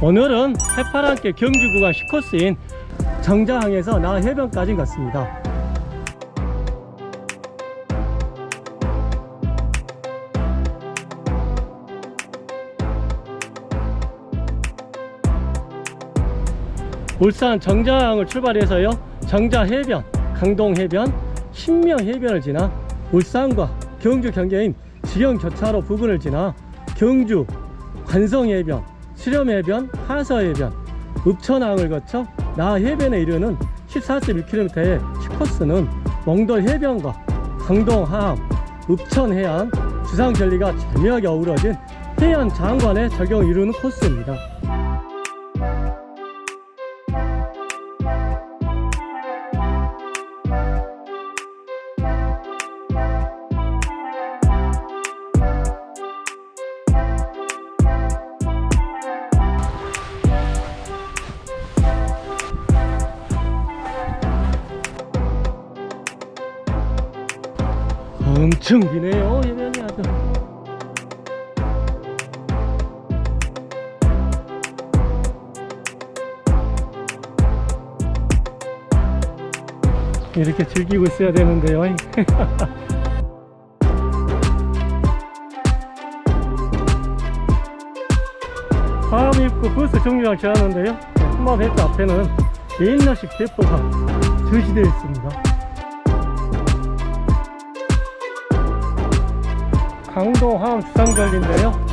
오늘은 해파랑께 경주 구간 10코스인 정자항에서 나 해변까지 갔습니다. 울산 정자항을 출발해서요 정자 해변, 강동 해변, 신명 해변을 지나 울산과 경주 경계인 지형 교차로 부근을 지나 경주 관성 해변, 수렴 해변, 하서 해변, 읍천항을 거쳐 나 해변에 이르는 14.1km의 10코스는 몽돌 해변과 강동 하암, 읍천 해안, 주상 전리가 절묘하게 어우러진 해안 장관의 적용을 이루는 코스입니다. 엄청 기네요. 해변이 아주. 이렇게 즐기고 있어야 되는데요. 다음 입구 버스 정류장 지나는데요. 한마음 해변 앞에는 옛날식 대포가 전시되어 있습니다 강동 하암 주상절리인데요.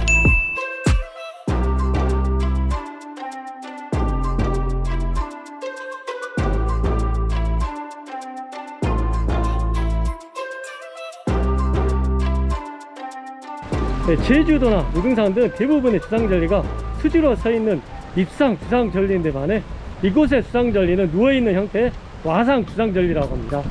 네, 제주도나 무등산 등 대부분의 주상절리가 수지로 서 있는 입상 주상절리인데 반해 이곳의 주상절리는 누워있는 형태의 와상 주상절리라고 합니다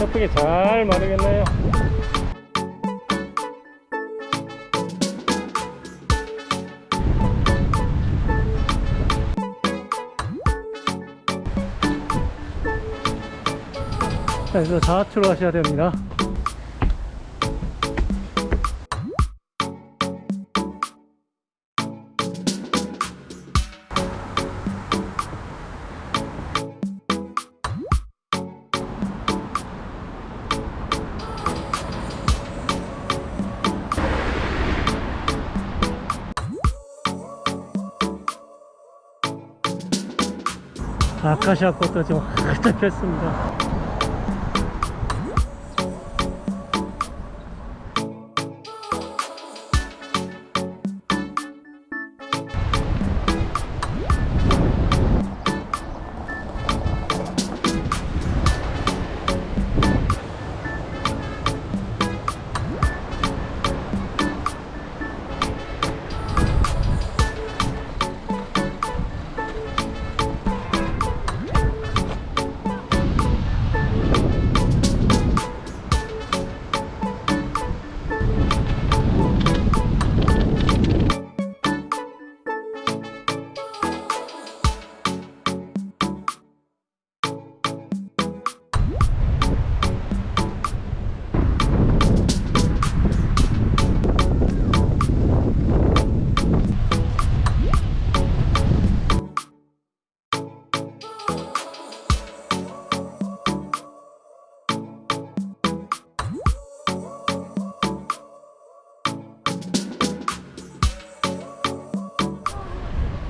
예쁘게 잘 마르겠네요? 그래서 좌측으로 가셔야 됩니다 아카시아 꽃도 지금 활짝 폈습니다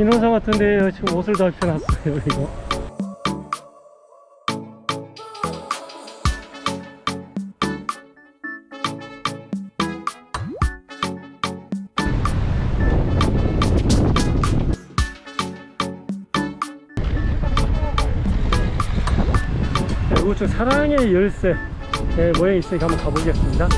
기능사 같은데 지금 옷을 다 입혀놨어요 이거. 우측 사랑의 열쇠 네, 모양이 있으니까 한번 가보겠습니다.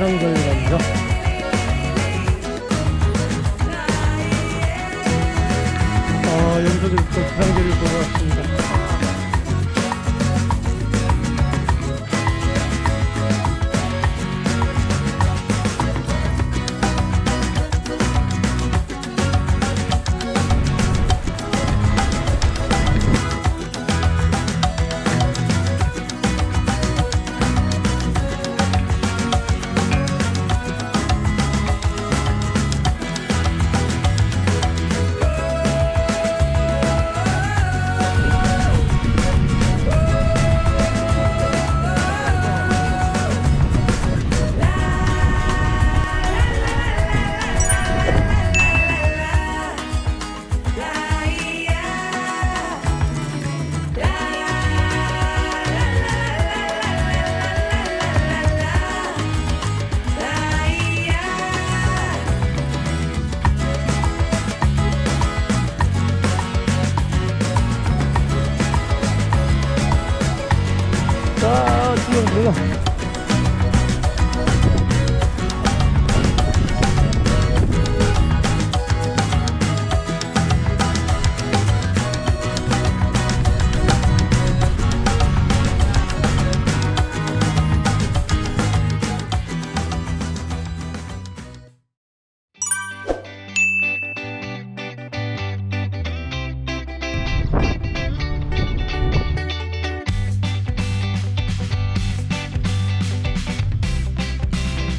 рядом.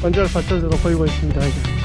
관절 받쳐줘서 보이고 있습니다.